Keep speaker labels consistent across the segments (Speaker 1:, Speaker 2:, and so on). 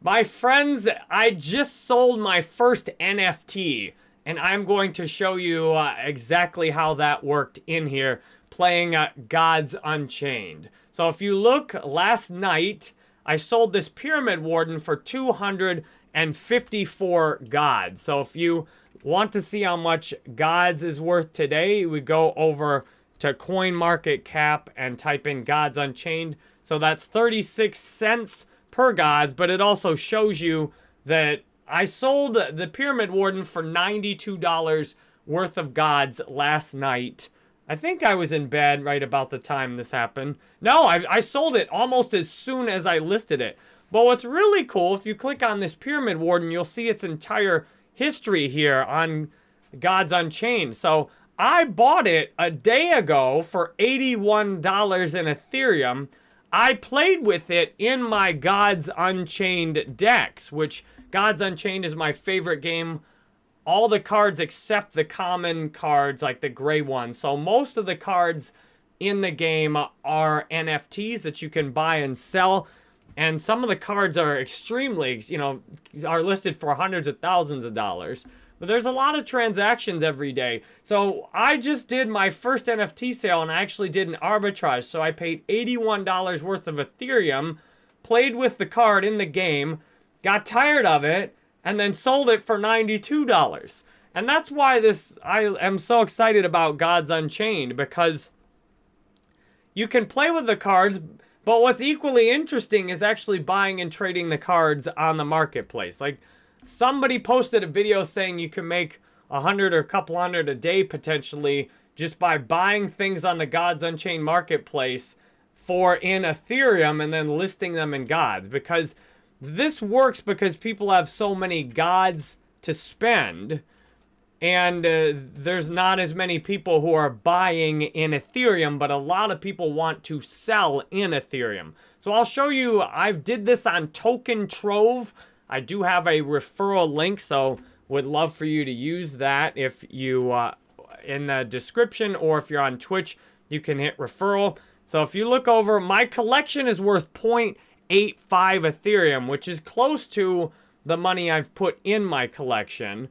Speaker 1: My friends, I just sold my first NFT, and I'm going to show you uh, exactly how that worked in here, playing uh, Gods Unchained. So if you look, last night, I sold this Pyramid Warden for 254 gods. So if you want to see how much gods is worth today, we go over to Coin Market Cap and type in Gods Unchained. So that's 36 cents per gods, but it also shows you that I sold the Pyramid Warden for $92 worth of gods last night. I think I was in bed right about the time this happened. No, I, I sold it almost as soon as I listed it. But what's really cool, if you click on this Pyramid Warden, you'll see its entire history here on Gods Unchained. So I bought it a day ago for $81 in Ethereum. I played with it in my Gods Unchained decks, which Gods Unchained is my favorite game. All the cards except the common cards, like the gray ones. So most of the cards in the game are NFTs that you can buy and sell. And some of the cards are extremely, you know, are listed for hundreds of thousands of dollars. But there's a lot of transactions every day. So I just did my first NFT sale and I actually did an arbitrage. So I paid $81 worth of Ethereum, played with the card in the game, got tired of it, and then sold it for $92. And that's why this I am so excited about Gods Unchained because you can play with the cards, but what's equally interesting is actually buying and trading the cards on the marketplace. Like Somebody posted a video saying you can make a hundred or a couple hundred a day potentially just by buying things on the Gods Unchained marketplace for in Ethereum and then listing them in Gods because this works because people have so many Gods to spend and uh, there's not as many people who are buying in Ethereum, but a lot of people want to sell in Ethereum. So I'll show you, I've did this on Token Trove. I do have a referral link, so would love for you to use that if you, uh, in the description or if you're on Twitch, you can hit referral. So if you look over, my collection is worth 0.85 Ethereum, which is close to the money I've put in my collection.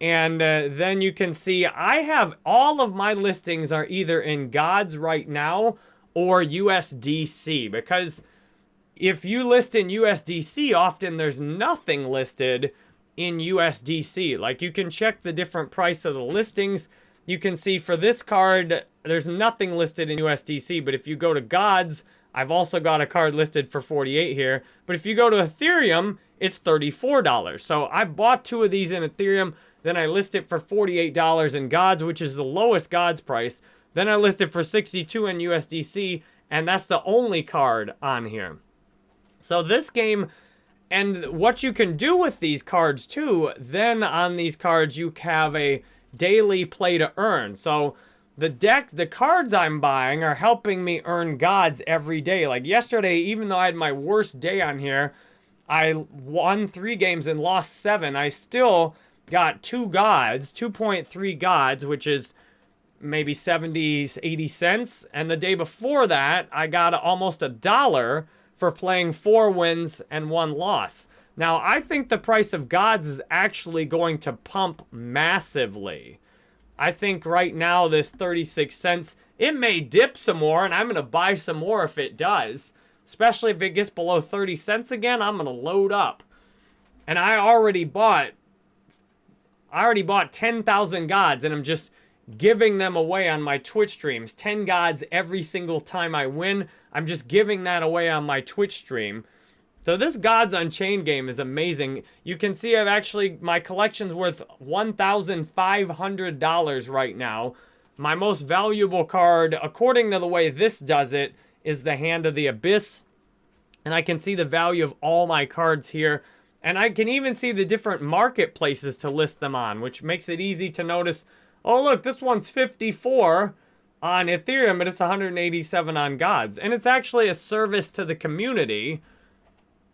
Speaker 1: And uh, then you can see I have all of my listings are either in Gods right now or USDC because if you list in USDC, often there's nothing listed in USDC. Like you can check the different price of the listings. You can see for this card, there's nothing listed in USDC. But if you go to Gods, I've also got a card listed for 48 here. But if you go to Ethereum, it's $34. So I bought two of these in Ethereum. Then I list it for $48 in Gods, which is the lowest Gods price. Then I list it for 62 in USDC. And that's the only card on here. So this game, and what you can do with these cards too, then on these cards you have a daily play to earn. So the deck, the cards I'm buying are helping me earn gods every day. Like yesterday, even though I had my worst day on here, I won three games and lost seven. I still got two gods, 2.3 gods, which is maybe 70, 80 cents. And the day before that, I got almost a dollar for playing four wins and one loss. Now, I think the price of gods is actually going to pump massively. I think right now this 36 cents, it may dip some more, and I'm going to buy some more if it does. Especially if it gets below 30 cents again, I'm going to load up. And I already bought, I already bought 10,000 gods, and I'm just giving them away on my Twitch streams. 10 gods every single time I win. I'm just giving that away on my Twitch stream. So this Gods Unchained game is amazing. You can see I've actually, my collection's worth $1,500 right now. My most valuable card, according to the way this does it, is the Hand of the Abyss. And I can see the value of all my cards here. And I can even see the different marketplaces to list them on, which makes it easy to notice oh, look, this one's 54 on Ethereum, but it's 187 on Gods. And it's actually a service to the community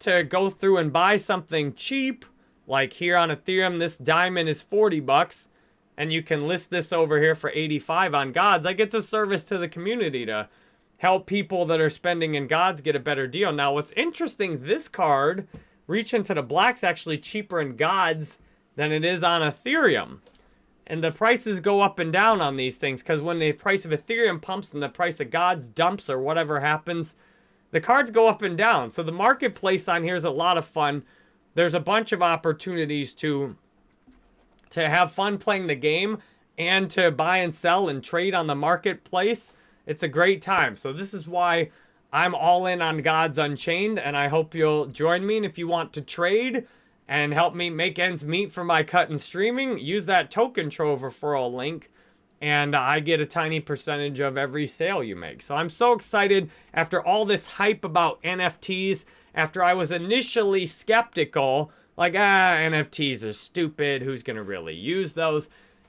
Speaker 1: to go through and buy something cheap. Like here on Ethereum, this diamond is 40 bucks. And you can list this over here for 85 on Gods. Like it's a service to the community to help people that are spending in Gods get a better deal. Now, what's interesting, this card reach into the black's actually cheaper in gods than it is on Ethereum. And the prices go up and down on these things because when the price of Ethereum pumps and the price of gods dumps or whatever happens, the cards go up and down. So the marketplace on here is a lot of fun. There's a bunch of opportunities to to have fun playing the game and to buy and sell and trade on the marketplace. It's a great time. So this is why I'm all in on Gods Unchained, and I hope you'll join me. And if you want to trade and help me make ends meet for my cut and streaming, use that token trove referral link, and I get a tiny percentage of every sale you make. So I'm so excited after all this hype about NFTs, after I was initially skeptical, like, ah, NFTs are stupid, who's to really use those?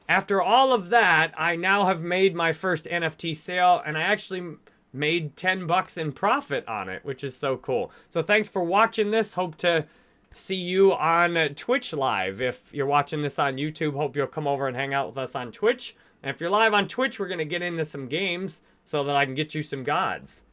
Speaker 1: After all of that, I now have made my first NFT sale, and I actually made 10 bucks in profit on it, which is so cool. So thanks for watching this. Hope to see you on Twitch live. If you're watching this on YouTube, hope you'll come over and hang out with us on Twitch. And if you're live on Twitch, we're going to get into some games so that I can get you some gods.